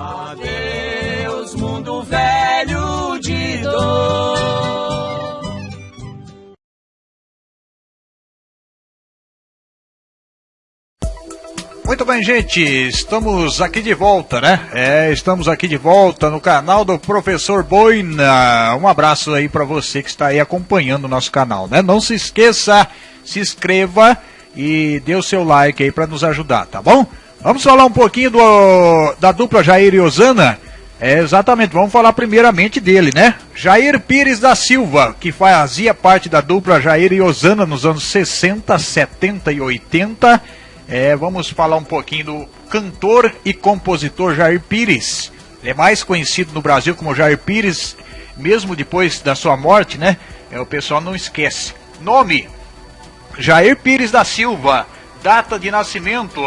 Adeus, mundo velho de dor. Muito bem, gente, estamos aqui de volta, né? É, estamos aqui de volta no canal do Professor Boina. Um abraço aí para você que está aí acompanhando o nosso canal, né? Não se esqueça, se inscreva e dê o seu like aí para nos ajudar, tá bom? Vamos falar um pouquinho do, da dupla Jair e Osana. É, exatamente, vamos falar primeiramente dele, né? Jair Pires da Silva, que fazia parte da dupla Jair e Osana nos anos 60, 70 e 80. É, vamos falar um pouquinho do cantor e compositor Jair Pires. Ele é mais conhecido no Brasil como Jair Pires, mesmo depois da sua morte, né? É, o pessoal não esquece. Nome: Jair Pires da Silva. Data de nascimento: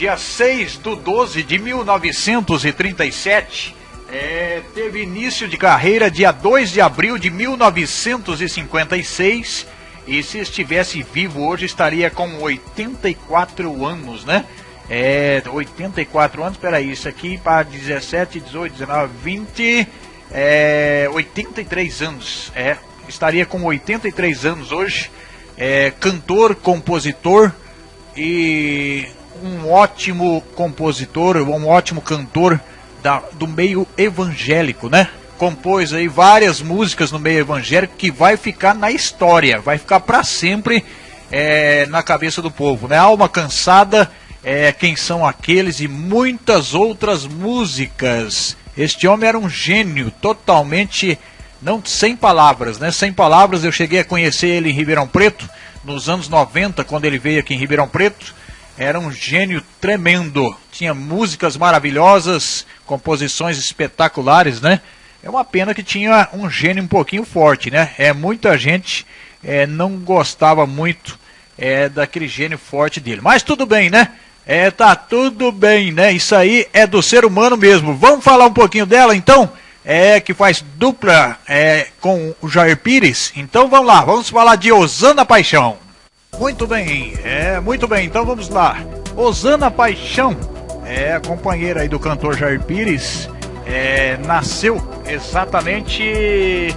dia 6 de 12 de 1937. É, teve início de carreira dia 2 de abril de 1956 e se estivesse vivo hoje estaria com 84 anos, né? É, 84 anos, peraí, isso aqui para 17, 18, 19, 20, é, 83 anos, é, estaria com 83 anos hoje, é, cantor, compositor e um ótimo compositor, um ótimo cantor da, do meio evangélico, né? Compôs aí várias músicas no meio evangélico que vai ficar na história, vai ficar para sempre é, na cabeça do povo, né? Alma cansada, é, quem são aqueles e muitas outras músicas. Este homem era um gênio, totalmente não sem palavras, né? Sem palavras, eu cheguei a conhecer ele em Ribeirão Preto nos anos 90, quando ele veio aqui em Ribeirão Preto era um gênio tremendo. Tinha músicas maravilhosas, composições espetaculares, né? É uma pena que tinha um gênio um pouquinho forte, né? É muita gente é, não gostava muito é, daquele gênio forte dele. Mas tudo bem, né? É, tá tudo bem, né? Isso aí é do ser humano mesmo. Vamos falar um pouquinho dela, então? É que faz dupla é, com o Jair Pires. Então vamos lá, vamos falar de Osana Paixão. Muito bem, é, muito bem, então vamos lá. Osana Paixão, é a companheira aí do cantor Jair Pires, é, nasceu exatamente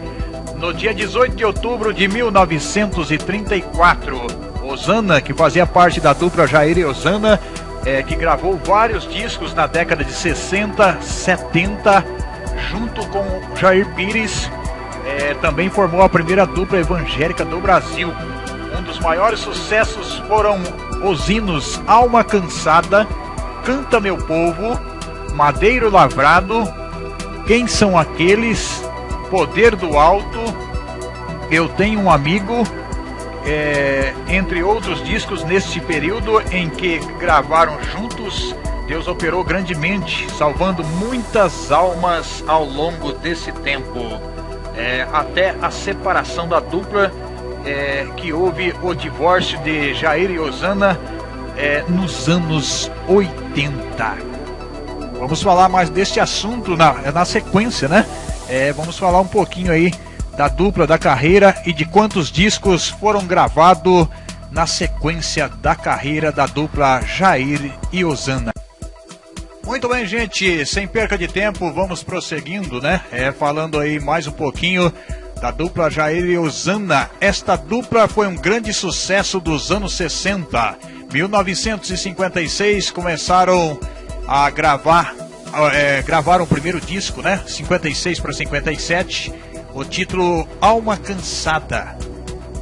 no dia 18 de outubro de 1934. Osana, que fazia parte da dupla Jair e Osana, é, que gravou vários discos na década de 60, 70, junto com Jair Pires, é, também formou a primeira dupla evangélica do Brasil. Um dos maiores sucessos foram os hinos Alma Cansada, Canta Meu Povo, Madeiro Lavrado, Quem São Aqueles, Poder do Alto, Eu Tenho um Amigo, é, entre outros discos neste período em que gravaram juntos. Deus operou grandemente, salvando muitas almas ao longo desse tempo, é, até a separação da dupla é, que houve o divórcio de Jair e Osana é, nos anos 80. Vamos falar mais deste assunto na, na sequência, né? É, vamos falar um pouquinho aí da dupla da carreira e de quantos discos foram gravados na sequência da carreira da dupla Jair e Osana. Muito bem, gente, sem perca de tempo, vamos prosseguindo, né? É, falando aí mais um pouquinho da dupla Jair e Osana. Esta dupla foi um grande sucesso dos anos 60. 1956 começaram a gravar, é, gravaram o primeiro disco, né? 56 para 57. O título Alma Cansada.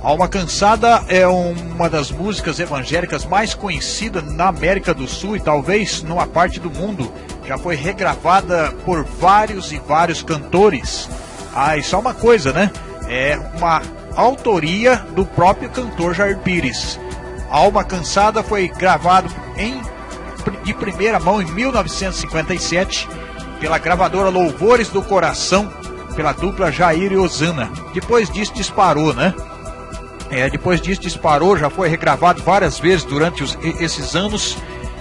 Alma Cansada é uma das músicas evangélicas mais conhecidas na América do Sul e talvez numa parte do mundo. Já foi regravada por vários e vários cantores. Ah, e só uma coisa, né? É uma autoria do próprio cantor Jair Pires. Alma Cansada foi gravado em, de primeira mão em 1957 pela gravadora Louvores do Coração, pela dupla Jair e Osana. Depois disso disparou, né? É, depois disso disparou, já foi regravado várias vezes durante os, esses anos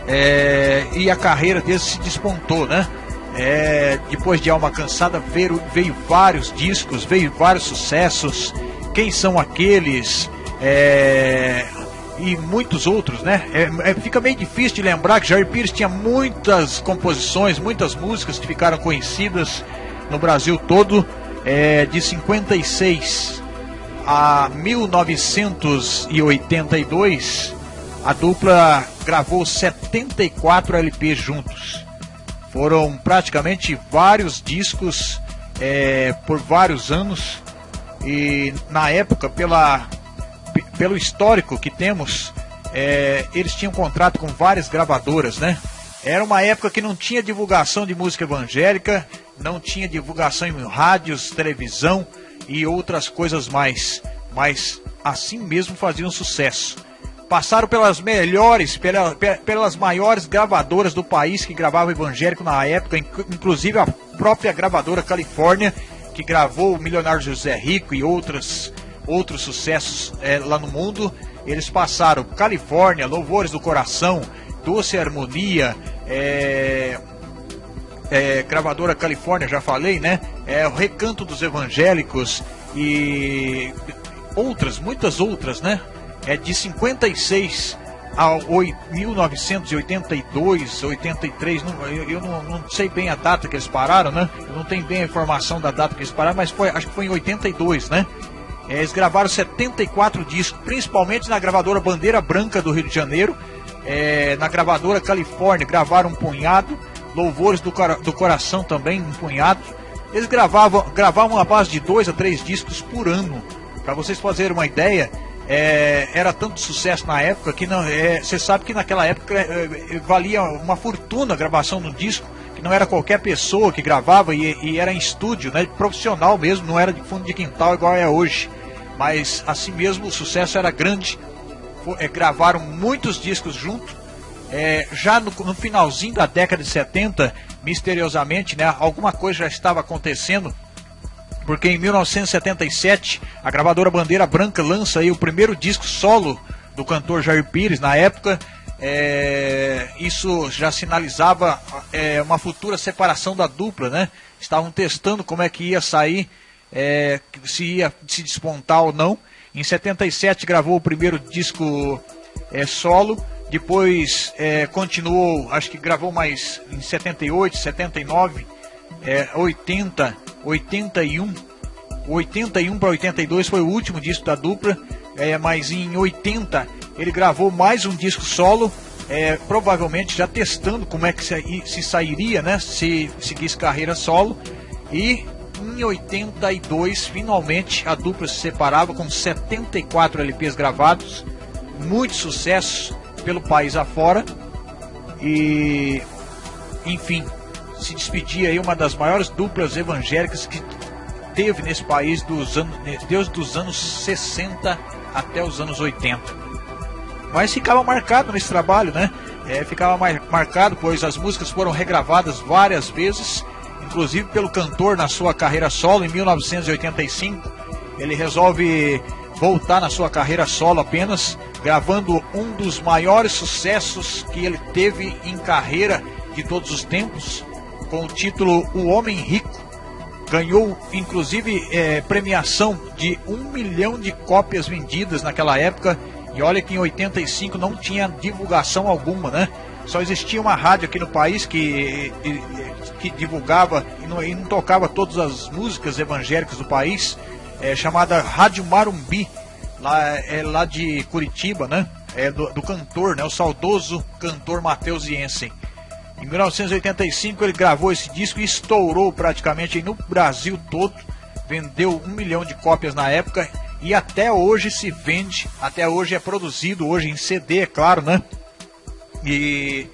é, e a carreira dele se despontou, né? É, depois de Alma Cansada veio, veio, vários discos, veio vários sucessos. Quem são aqueles? É, e muitos outros, né? É, é, fica meio difícil de lembrar que Jair Pires tinha muitas composições, muitas músicas que ficaram conhecidas no Brasil todo, é, de 56 a 1982, a dupla gravou 74 LPs juntos. Foram praticamente vários discos é, por vários anos e na época pela pelo histórico que temos, é, eles tinham contrato com várias gravadoras, né? Era uma época que não tinha divulgação de música evangélica, não tinha divulgação em rádios, televisão e outras coisas mais. Mas assim mesmo faziam sucesso. Passaram pelas melhores, pela, pelas maiores gravadoras do país que gravavam evangélico na época, inclusive a própria gravadora Califórnia, que gravou o Milionário José Rico e outras outros sucessos é, lá no mundo. Eles passaram Califórnia, Louvores do Coração, Doce Harmonia, é, é, gravadora Califórnia, já falei, né? É, o Recanto dos Evangélicos e outras, muitas outras, né? É de 56 a 1982, 83, não, eu, eu não, não, sei bem a data que eles pararam, né? Eu não tenho bem a informação da data que eles pararam, mas foi, acho que foi em 82, né? É, eles gravaram 74 discos, principalmente na gravadora Bandeira Branca do Rio de Janeiro, é, na gravadora Califórnia gravaram um punhado, Louvores do, do Coração também um punhado. Eles gravavam, gravavam a base de dois a três discos por ano. Para vocês fazerem uma ideia, é, era tanto sucesso na época que é, você sabe que naquela época é, é, valia uma fortuna a gravação do disco, que não era qualquer pessoa que gravava e, e era em estúdio, né, profissional mesmo, não era de fundo de quintal igual é hoje mas assim mesmo o sucesso era grande. É, gravaram muitos discos juntos. É, já no, no, finalzinho da década de 70, misteriosamente, né, alguma coisa já estava acontecendo, porque em 1977 a gravadora Bandeira Branca lança aí o primeiro disco solo do cantor Jair Pires. Na época, é, isso já sinalizava é, uma futura separação da dupla, né? Estavam testando como é que ia sair é, se ia se despontar ou não. Em 77 gravou o primeiro disco é, solo, depois é, continuou, acho que gravou mais em 78, 79, é, 80, 81, 81 para 82 foi o último disco da dupla, é, mas em 80 ele gravou mais um disco solo, é, provavelmente já testando como é que se, se sairia, né, se seguisse carreira solo, e em 82, finalmente, a dupla se separava com 74 LPs gravados, muito sucesso pelo país afora. E, enfim, se despedia aí uma das maiores duplas evangélicas que teve nesse país dos anos, desde os anos 60 até os anos 80. Mas ficava marcado nesse trabalho, né? É, ficava marcado, pois as músicas foram regravadas várias vezes inclusive pelo cantor na sua carreira solo em 1985. Ele resolve voltar na sua carreira solo apenas, gravando um dos maiores sucessos que ele teve em carreira de todos os tempos, com o título O Homem Rico. Ganhou inclusive é, premiação de um milhão de cópias vendidas naquela época. E olha que em 85 não tinha divulgação alguma, né? Só existia uma rádio aqui no país que, que divulgava e não, e não tocava todas as músicas evangélicas do país, é, chamada Rádio Marumbi, lá, é, lá de Curitiba, né? É, do, do cantor, né? O saudoso cantor Matheus Jensen. Em 1985 ele gravou esse disco e estourou praticamente no Brasil todo. Vendeu um milhão de cópias na época e até hoje se vende, até hoje é produzido, hoje em CD, é claro, né? E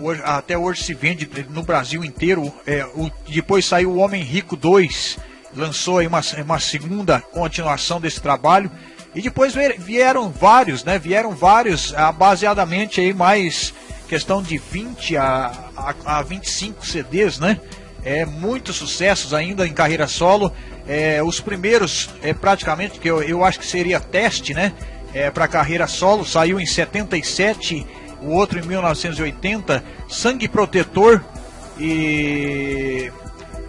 hoje, até hoje se vende no Brasil inteiro. É, o, depois saiu O Homem Rico 2, lançou aí uma, uma segunda continuação desse trabalho. E depois vieram vários, né? Vieram vários, ah, baseadamente aí mais questão de 20 a, a, a 25 CDs, né? É, muitos sucessos ainda em carreira solo. É, os primeiros, é, praticamente, que eu, eu acho que seria teste, né? É, para carreira solo, saiu em 77 o outro em 1980, Sangue Protetor e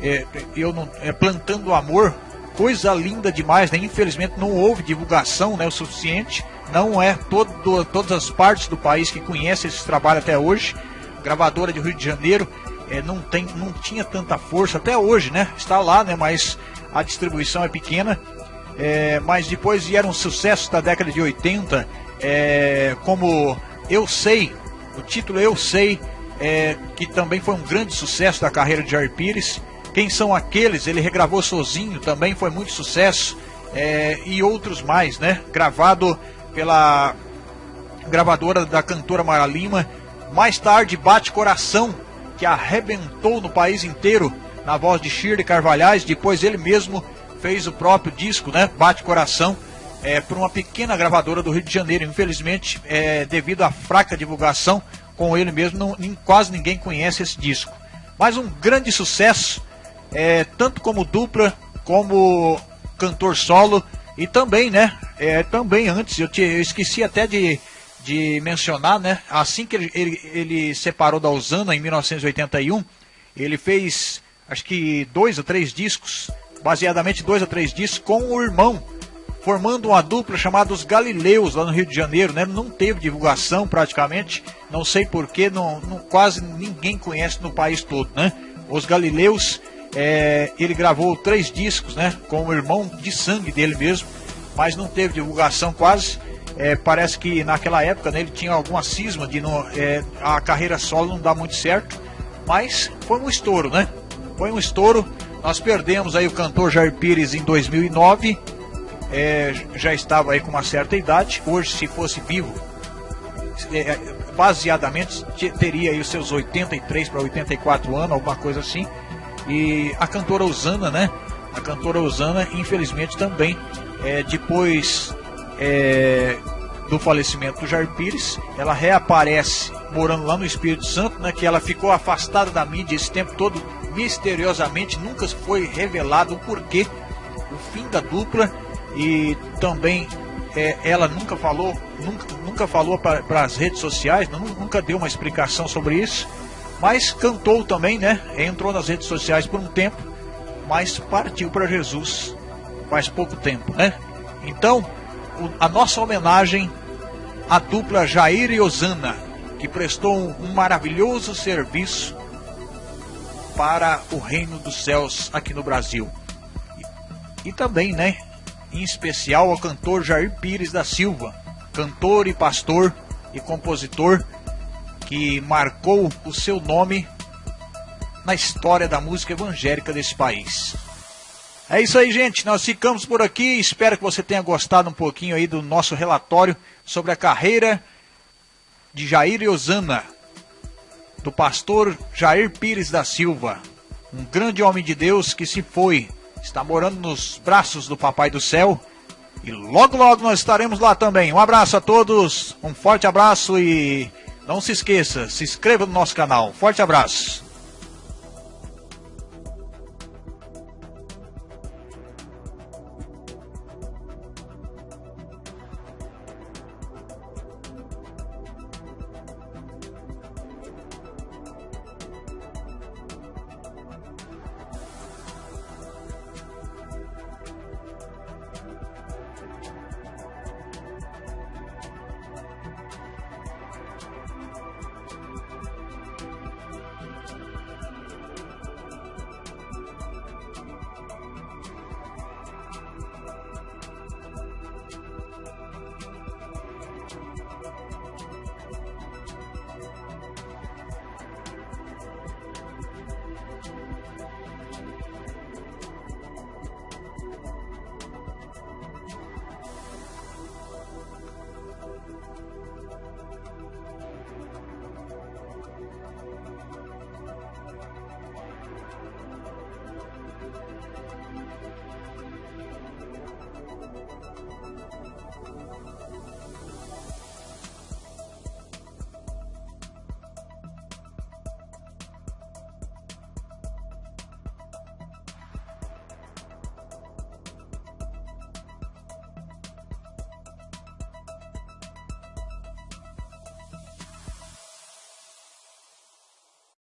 é, eu não, é, Plantando Amor, coisa linda demais, né? Infelizmente não houve divulgação, né, o suficiente, não é todo, todas as partes do país que conhecem esse trabalho até hoje. Gravadora de Rio de Janeiro é, não, tem, não tinha tanta força até hoje, né? Está lá, né? Mas a distribuição é pequena. É, mas depois vieram sucessos da década de 80, é, como Eu Sei, o título Eu Sei, é, que também foi um grande sucesso da carreira de Jair Pires. Quem são aqueles? Ele regravou sozinho, também foi muito sucesso. É, e outros mais, né? Gravado pela gravadora da cantora Mara Lima. Mais tarde, Bate Coração, que arrebentou no país inteiro na voz de Shirley Carvalhais. Depois ele mesmo fez o próprio disco, né? Bate Coração, é, uma pequena gravadora do Rio de Janeiro. Infelizmente, é, devido à fraca divulgação com ele mesmo, não, nem, quase ninguém conhece esse disco. Mas um grande sucesso, é, tanto como dupla, como cantor solo e também, né? É, também antes, eu, te, eu esqueci até de, de mencionar, né? Assim que ele, ele, ele separou da Osana em 1981, ele fez acho que dois ou três discos baseadamente dois a três discos, com o irmão, formando uma dupla chamada Os Galileus, lá no Rio de Janeiro, né? Não teve divulgação praticamente, não sei porquê, não, não, quase ninguém conhece no país todo, né? Os Galileus, é, ele gravou três discos, né? Com o irmão de sangue dele mesmo, mas não teve divulgação quase. É, parece que naquela época né, ele tinha alguma cisma de não, é, a carreira solo não dá muito certo, mas foi um estouro, né? Foi um estouro nós perdemos aí o cantor Jair Pires em 2009, é, já estava aí com uma certa idade. Hoje, se fosse vivo, é, baseadamente teria aí os seus 83 para 84 anos, alguma coisa assim. E a cantora Usana, né? A cantora Usana, infelizmente também, é, depois é, do falecimento do Jair Pires, ela reaparece morando lá no Espírito Santo, né? Que ela ficou afastada da mídia esse tempo todo misteriosamente nunca foi revelado o porquê, o fim da dupla e também é, ela nunca falou, nunca, nunca falou para as redes sociais, não, nunca deu uma explicação sobre isso, mas cantou também, né? Entrou nas redes sociais por um tempo, mas partiu para Jesus faz pouco tempo, né? Então, a nossa homenagem à dupla Jair e Osana, que prestou um, um maravilhoso serviço para o reino dos céus aqui no Brasil. E, e também, né, em especial ao cantor Jair Pires da Silva, cantor e pastor e compositor que marcou o seu nome na história da música evangélica desse país. É isso aí, gente. Nós ficamos por aqui. Espero que você tenha gostado um pouquinho aí do nosso relatório sobre a carreira de Jair Osana do pastor Jair Pires da Silva, um grande homem de Deus que se foi, está morando nos braços do Papai do Céu. E logo, logo nós estaremos lá também. Um abraço a todos, um forte abraço e não se esqueça, se inscreva no nosso canal. Forte abraço.